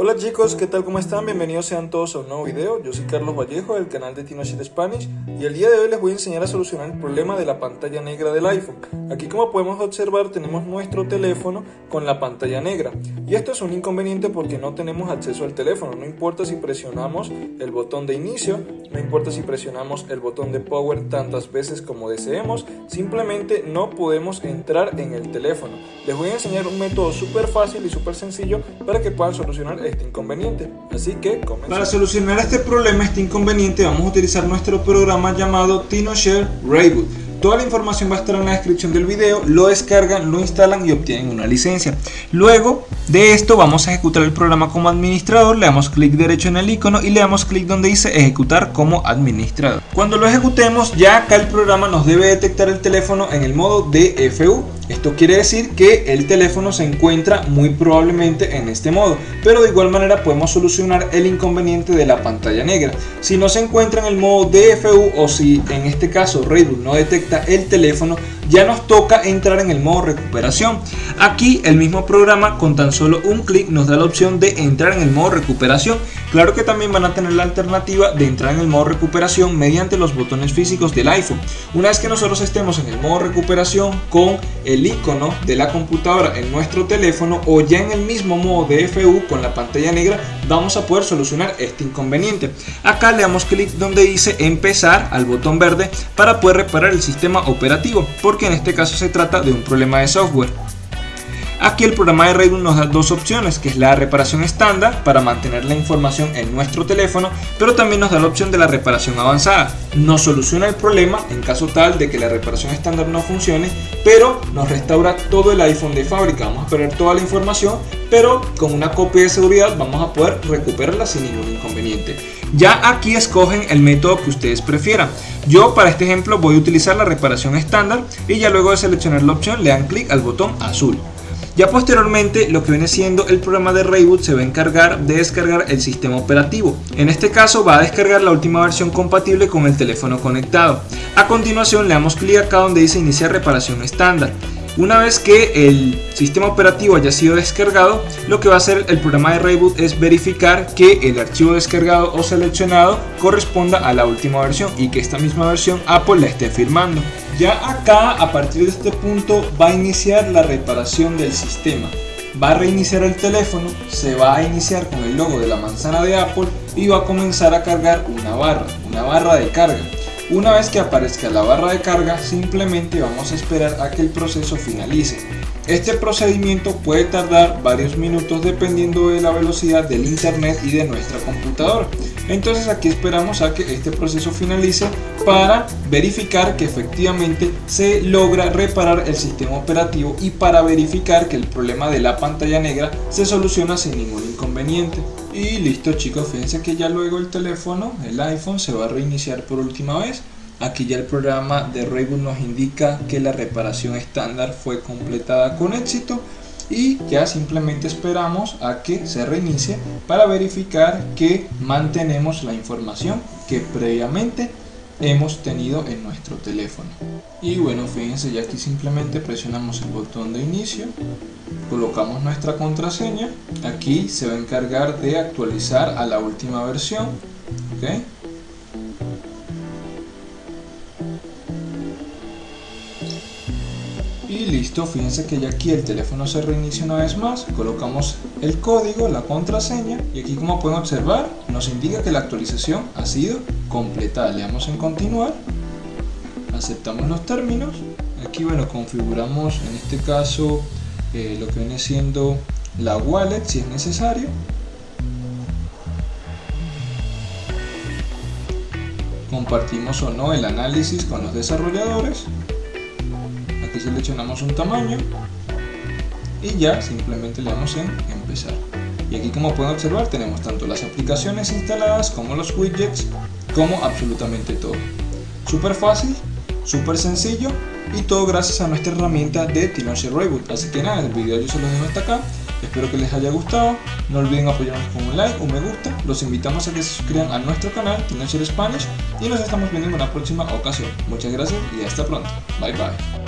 Hola chicos, ¿qué tal? ¿Cómo están? Bienvenidos sean todos a un nuevo video. Yo soy Carlos Vallejo del canal de TinoShare Spanish y el día de hoy les voy a enseñar a solucionar el problema de la pantalla negra del iPhone. Aquí como podemos observar tenemos nuestro teléfono con la pantalla negra y esto es un inconveniente porque no tenemos acceso al teléfono. No importa si presionamos el botón de inicio, no importa si presionamos el botón de power tantas veces como deseemos, simplemente no podemos entrar en el teléfono. Les voy a enseñar un método súper fácil y súper sencillo para que puedan solucionar este inconveniente. Así que comencemos. Para solucionar este problema, este inconveniente, vamos a utilizar nuestro programa llamado TinoShare Rayboot. Toda la información va a estar en la descripción del video, lo descargan, lo instalan y obtienen una licencia. Luego de esto vamos a ejecutar el programa como administrador, le damos clic derecho en el icono y le damos clic donde dice ejecutar como administrador. Cuando lo ejecutemos ya acá el programa nos debe detectar el teléfono en el modo DFU. Esto quiere decir que el teléfono se encuentra muy probablemente en este modo, pero de igual manera podemos solucionar el inconveniente de la pantalla negra. Si no se encuentra en el modo DFU o si en este caso Redboot no detecta el teléfono, ya nos toca entrar en el modo recuperación. Aquí el mismo programa con tan solo un clic nos da la opción de entrar en el modo recuperación. Claro que también van a tener la alternativa de entrar en el modo recuperación mediante los botones físicos del iPhone. Una vez que nosotros estemos en el modo recuperación con el icono de la computadora en nuestro teléfono o ya en el mismo modo DFU con la pantalla negra, vamos a poder solucionar este inconveniente. Acá le damos clic donde dice empezar al botón verde para poder reparar el sistema operativo que en este caso se trata de un problema de software. Aquí el programa de Rayboot nos da dos opciones, que es la reparación estándar para mantener la información en nuestro teléfono, pero también nos da la opción de la reparación avanzada. Nos soluciona el problema en caso tal de que la reparación estándar no funcione, pero nos restaura todo el iPhone de fábrica. Vamos a perder toda la información, pero con una copia de seguridad vamos a poder recuperarla sin ningún inconveniente. Ya aquí escogen el método que ustedes prefieran. Yo para este ejemplo voy a utilizar la reparación estándar y ya luego de seleccionar la opción le dan clic al botón azul. Ya posteriormente lo que viene siendo el programa de Rayboot se va a encargar de descargar el sistema operativo. En este caso va a descargar la última versión compatible con el teléfono conectado. A continuación le damos clic acá donde dice iniciar reparación estándar. Una vez que el sistema operativo haya sido descargado, lo que va a hacer el programa de Rayboot es verificar que el archivo descargado o seleccionado corresponda a la última versión y que esta misma versión Apple la esté firmando. Ya acá, a partir de este punto, va a iniciar la reparación del sistema. Va a reiniciar el teléfono, se va a iniciar con el logo de la manzana de Apple y va a comenzar a cargar una barra, una barra de carga. Una vez que aparezca la barra de carga, simplemente vamos a esperar a que el proceso finalice. Este procedimiento puede tardar varios minutos dependiendo de la velocidad del internet y de nuestra computadora. Entonces aquí esperamos a que este proceso finalice para verificar que efectivamente se logra reparar el sistema operativo y para verificar que el problema de la pantalla negra se soluciona sin ningún inconveniente. Y listo chicos, fíjense que ya luego el teléfono, el iPhone, se va a reiniciar por última vez. Aquí ya el programa de Rayboot nos indica que la reparación estándar fue completada con éxito y ya simplemente esperamos a que se reinicie para verificar que mantenemos la información que previamente hemos tenido en nuestro teléfono y bueno fíjense ya aquí simplemente presionamos el botón de inicio colocamos nuestra contraseña aquí se va a encargar de actualizar a la última versión ¿okay? Y listo fíjense que ya aquí el teléfono se reinicia una vez más colocamos el código la contraseña y aquí como pueden observar nos indica que la actualización ha sido completada. Le damos en continuar aceptamos los términos. Aquí bueno configuramos en este caso eh, lo que viene siendo la wallet si es necesario. Compartimos o no el análisis con los desarrolladores aquí seleccionamos un tamaño y ya simplemente le damos en empezar. Y aquí como pueden observar tenemos tanto las aplicaciones instaladas como los widgets como absolutamente todo. Súper fácil súper sencillo y todo gracias a nuestra herramienta de TinoShare Reboot. Así que nada el video yo se los dejo hasta acá. Espero que les haya gustado. No olviden apoyarnos con un like, un me gusta. Los invitamos a que se suscriban a nuestro canal TinoShare Spanish y nos estamos viendo en una próxima ocasión. Muchas gracias y hasta pronto. Bye bye